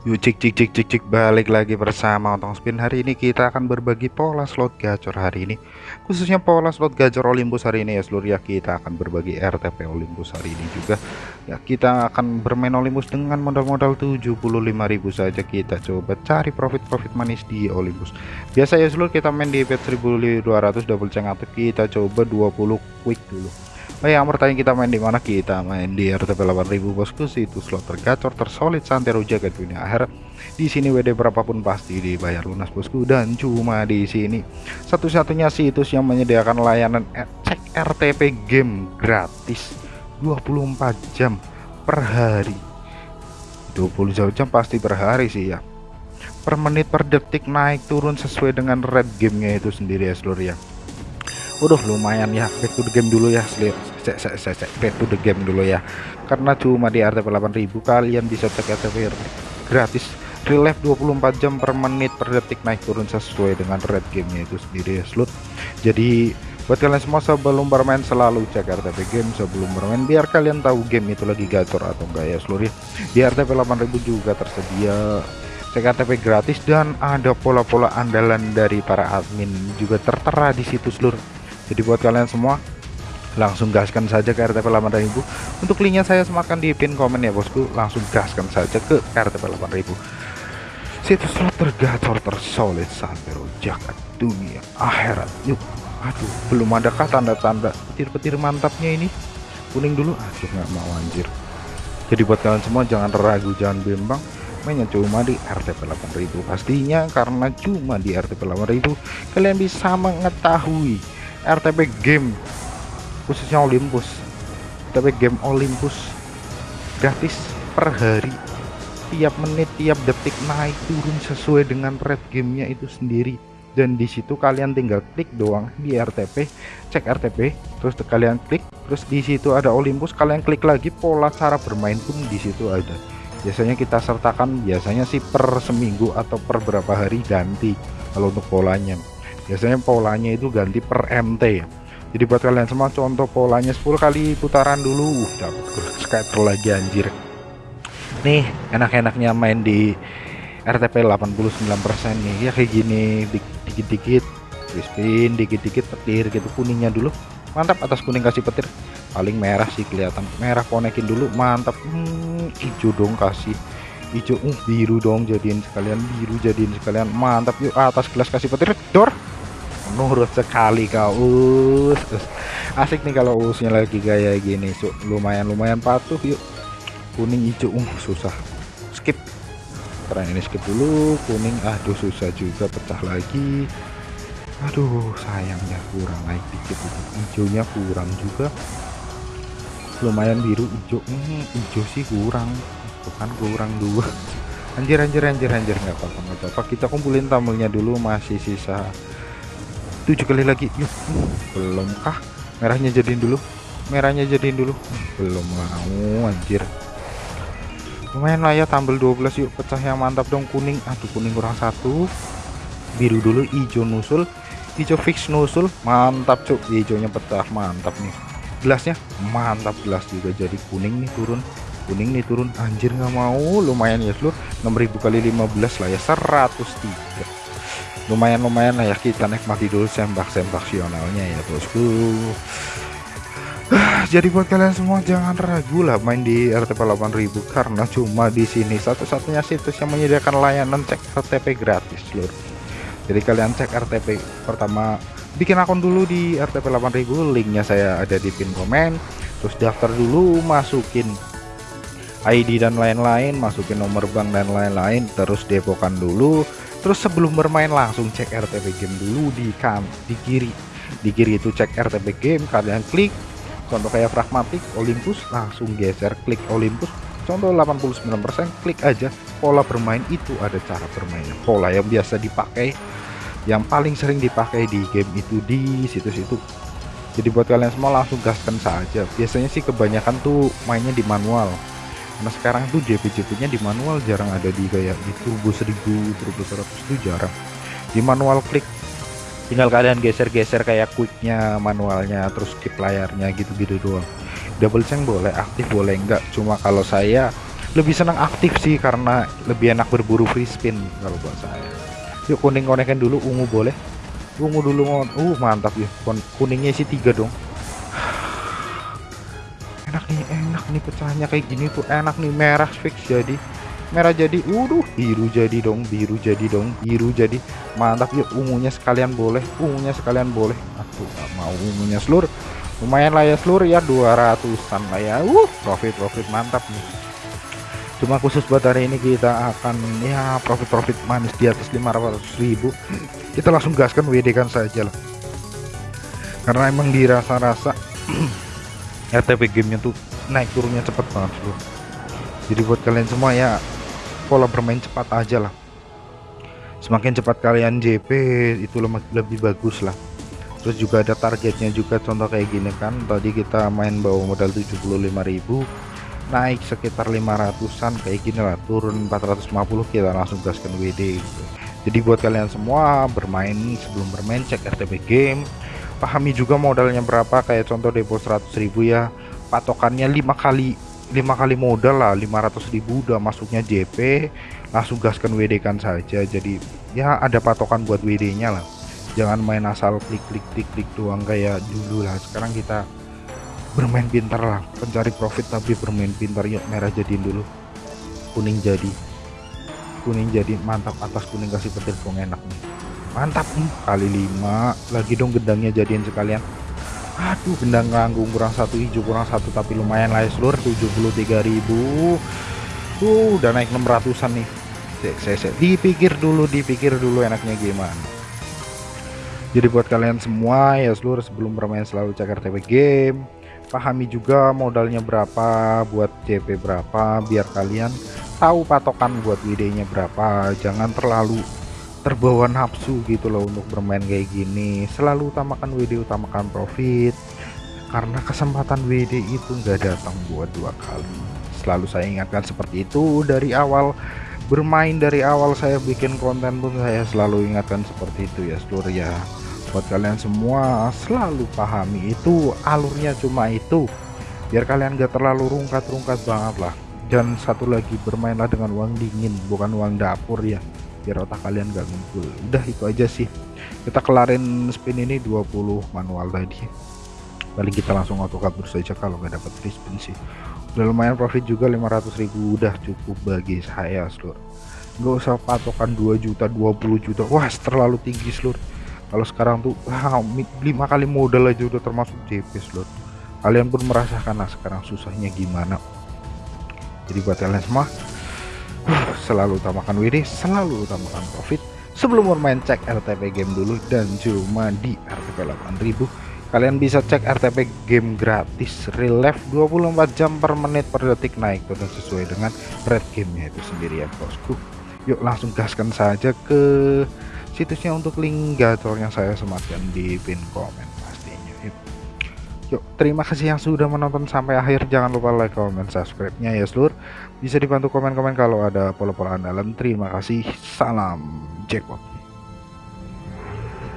Yuk cik cik cik cik cik balik lagi bersama Otong Spin. Hari ini kita akan berbagi pola slot gacor hari ini. Khususnya pola slot gacor Olympus hari ini ya seluruh ya Kita akan berbagi RTP Olympus hari ini juga. Ya kita akan bermain Olympus dengan modal-modal 75.000 saja. Kita coba cari profit-profit manis di Olympus. Biasa ya seluruh kita main di bet 1200 double ceng aktif Kita coba 20 quick dulu Oh yang bertanya kita main di mana? Kita main di RTP 8000 bosku. Itu slot tergacor tersolid santero jaga dunia akhir di sini WD berapapun pasti dibayar lunas bosku. Dan cuma di sini. Satu-satunya situs yang menyediakan layanan cek RTP game gratis. 24 jam per hari. 20 jam pasti per hari sih ya. Per menit per detik naik turun sesuai dengan red gamenya itu sendiri ya seluruh ya. Udah lumayan ya. Back to game dulu ya cek cek cek cek back to the game dulu ya. Karena cuma di RTP 8000 kalian bisa cek RTP gratis relief 24 jam per menit per detik naik turun sesuai dengan red gamenya itu sendiri ya slot jadi buat kalian semua sebelum bermain selalu cek RTP game sebelum bermain biar kalian tahu game itu lagi gacor atau enggak ya seluruh di RTP 8000 juga tersedia. Cek RTP gratis dan ada pola-pola andalan dari para admin juga tertera di situ seluruh jadi buat kalian semua langsung gaskan saja ke RTP 8000 untuk linknya saya semakan di pin komen ya bosku. Langsung gaskan saja ke RTP 8000 situs slot tergacor tersolid sampai jagat dunia akhirat. Yuk aduh belum ada kata tanda-tanda petir-petir mantapnya ini? Kuning dulu. Aduh nggak mau anjir. Jadi buat kalian semua jangan ragu jangan bimbang. Mainnya cuma di RTP 8000 pastinya karena cuma di RTP 8000 kalian bisa mengetahui RTP game khususnya Olympus. RTP game Olympus gratis per hari. Tiap menit tiap detik naik turun sesuai dengan red gamenya itu sendiri. Dan di situ kalian tinggal klik doang di RTP cek RTP terus kalian klik. Terus di situ ada Olympus kalian klik lagi pola cara bermain pun di situ ada. Biasanya kita sertakan biasanya sih per seminggu atau per berapa hari ganti kalau untuk polanya. Biasanya polanya itu ganti per MT ya jadi buat kalian semua contoh polanya 10 kali putaran dulu. Uh, dapat scatter lagi anjir. Nih enak-enaknya main di RTP 89% nih. Ya kayak gini dikit-dikit. Spin dikit-dikit petir gitu kuningnya dulu. Mantap atas kuning kasih petir. Paling merah sih kelihatan. Merah konekin dulu mantap. Hmm, hijau dong kasih. Hijau uh, biru dong jadiin sekalian biru jadiin sekalian. Mantap yuk atas gelas kasih petir. Dor nurut sekali kau us, us. asik nih kalau usnya lagi gaya gini so, lumayan lumayan patuh yuk. Kuning hijau. Uh susah. Skip. Keren ini skip dulu. Kuning aduh susah juga pecah lagi. Aduh sayangnya kurang. Naik dikit hijaunya kurang juga. Lumayan biru hijau. Hmm, hijau sih kurang. Bukan kurang dua. Anjir anjir anjir anjir. Nggak apa-apa nggak apa-apa. Kita kumpulin tamunya dulu masih sisa tujuh kali lagi. Yuk belum. Kah merahnya jadiin dulu. Merahnya jadiin dulu. Belum mau anjir. Lumayan lah ya tampil 12 yuk. Pecah yang mantap dong kuning. Aduh kuning kurang satu. Biru dulu hijau nusul. Hijau fix nusul. Mantap cuk. Hijaunya pecah mantap nih. Gelasnya? Mantap gelas juga jadi kuning nih turun. Kuning nih turun. Anjir nggak mau. Lumayan ya seluruh 6000 kali 15 lah ya 103 lumayan-lumayan lah ya kita nikmati dulu sembak-sembak sionalnya ya bosku. Jadi buat kalian semua jangan ragu lah main di RTP 8000 karena cuma di sini satu-satunya situs yang menyediakan layanan cek RTP gratis lur. Jadi kalian cek RTP pertama bikin akun dulu di RTP 8000 linknya saya ada di pin komen. Terus daftar dulu masukin ID dan lain-lain masukin nomor bank dan lain-lain terus depokan dulu. Terus sebelum bermain langsung cek RTP game dulu di kan di kiri. Di kiri itu cek RTP game kalian klik. Contoh kayak pragmatik Olympus langsung geser klik Olympus. Contoh 89% klik aja. Pola bermain itu ada cara bermainnya. Pola yang biasa dipakai yang paling sering dipakai di game itu di situs itu jadi buat kalian semua langsung gaskan saja. Biasanya sih kebanyakan tuh mainnya di manual karena sekarang tuh JP-JP nya di manual jarang ada di kayak di turbo 1000 turbo 100 itu jarang. Di manual klik tinggal kalian geser-geser kayak quicknya manualnya terus skip layarnya gitu-gitu doang. Double change boleh aktif boleh enggak. Cuma kalau saya lebih senang aktif sih karena lebih enak berburu free spin kalau buat saya. Yuk kuning konekin dulu ungu boleh. Ungu dulu uh mantap ya. Kuningnya sih tiga dong. Enak nih nih pecahnya kayak gini tuh. Enak nih merah fix jadi. Merah jadi uduh biru jadi dong biru jadi dong biru jadi. Mantap yuk ungunya sekalian boleh ungunya sekalian boleh. Aku gak mau ungunya seluruh lumayan lah ya seluruh ya 200an lah ya. Uh profit profit mantap nih. Cuma khusus buat hari ini kita akan ya profit-profit manis di atas 500.000 kita langsung gaskan WD kan saja lah. Karena emang dirasa-rasa RTP gamenya tuh naik turunnya cepet banget loh jadi buat kalian semua ya pola bermain cepat aja lah. Semakin cepat kalian JP itu lebih bagus lah. Terus juga ada targetnya juga contoh kayak gini kan tadi kita main bawa modal 75.000 naik sekitar 500an kayak gini lah turun 450 kita langsung gaskan WD gitu. jadi buat kalian semua bermain sebelum bermain cek RTP game. Pahami juga modalnya berapa kayak contoh depo 100.000 ya patokannya lima kali lima kali modal lah 500.000 udah masuknya JP langsung gaskan WD kan saja. Jadi ya ada patokan buat WD nya lah. Jangan main asal klik klik klik klik doang kayak dulu lah. Sekarang kita bermain pintar lah. Pencari profit tapi bermain pintar. Yuk merah jadiin dulu. Kuning jadi. Kuning jadi mantap. Atas kuning kasih petir dong enak nih? Mantap. Nih kali lima. Lagi dong gedangnya jadiin sekalian aduh gendang nganggung kurang satu hijau kurang satu tapi lumayan lah ya seluruh 73.000 tuh udah naik 600an nih. Saya dipikir dulu dipikir dulu enaknya gimana. Jadi buat kalian semua ya seluruh sebelum bermain selalu cek RTP game. Pahami juga modalnya berapa buat JP berapa biar kalian tahu patokan buat WD nya berapa. Jangan terlalu terbawa nafsu gitu loh untuk bermain kayak gini. Selalu utamakan WD utamakan profit. Karena kesempatan WD itu enggak datang buat dua kali. Selalu saya ingatkan seperti itu. Dari awal bermain dari awal saya bikin konten pun saya selalu ingatkan seperti itu ya seluruh ya. Buat kalian semua selalu pahami itu alurnya cuma itu. Biar kalian gak terlalu rungkat-rungkat banget lah. Dan satu lagi bermainlah dengan uang dingin bukan uang dapur ya biar otak kalian gak ngumpul. Udah itu aja sih. Kita kelarin spin ini 20 manual tadi. Paling kita langsung auto kabur saja kalau nggak dapat free spin sih. Udah lumayan profit juga 500.000 udah cukup bagi saya seluruh nggak usah patokan 2 juta 20 juta. Wah terlalu tinggi seluruh kalau sekarang tuh wow, lima kali modal aja udah termasuk JP slot kalian pun merasakan lah sekarang susahnya gimana. Jadi buat kalian semua selalu utamakan WD selalu utamakan profit. Sebelum bermain cek RTP game dulu dan cuma di RTP 8000 kalian bisa cek RTP game gratis real life 24 jam per menit per detik naik tentu sesuai dengan red gamenya itu sendiri ya bosku. Yuk langsung gaskan saja ke situsnya untuk link gacor yang saya sematkan di pin komen yuk terima kasih yang sudah menonton sampai akhir. Jangan lupa like comment subscribe nya ya seluruh bisa dibantu komen-komen kalau ada pola-pola andalan terima kasih. Salam jackpot